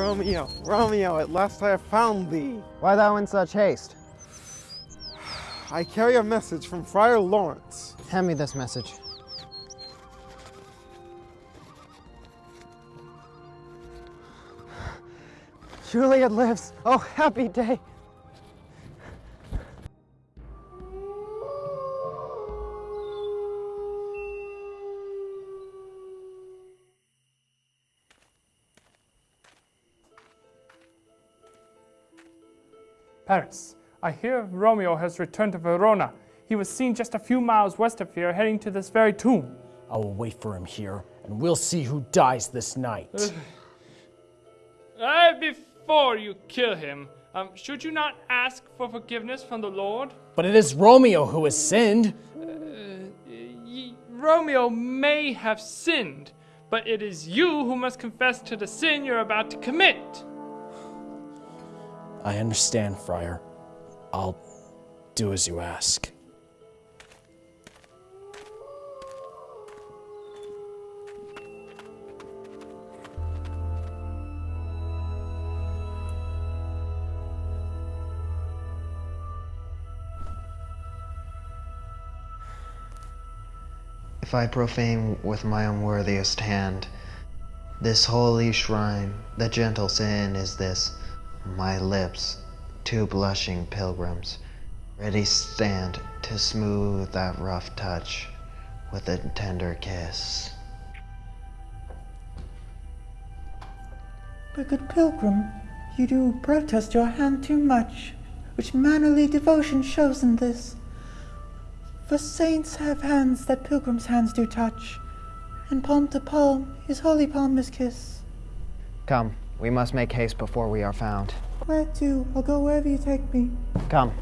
Romeo, Romeo, at last I have found thee. Why thou in such haste? I carry a message from Friar Lawrence. Hand me this message. Juliet lives. Oh, happy day. Paris, I hear Romeo has returned to Verona. He was seen just a few miles west of here, heading to this very tomb. I will wait for him here, and we'll see who dies this night. Uh, before you kill him, um, should you not ask for forgiveness from the Lord? but it is Romeo who has sinned. Ye- Romeo may have sinned, but it is you who must confess to the sin you're about to commit. I understand, Friar. I'll do as you ask. If I profane with my unworthiest hand this holy shrine, the gentle sin is this my lips, two blushing pilgrims, ready stand to smooth that rough touch with a tender kiss. But good pilgrim, you do protest your hand too much, which mannerly devotion shows in this. For saints have hands that pilgrims' hands do touch, and palm to palm his holy palm is kiss. Come, we must make haste before we are found. Where to? I'll go wherever you take me. Come.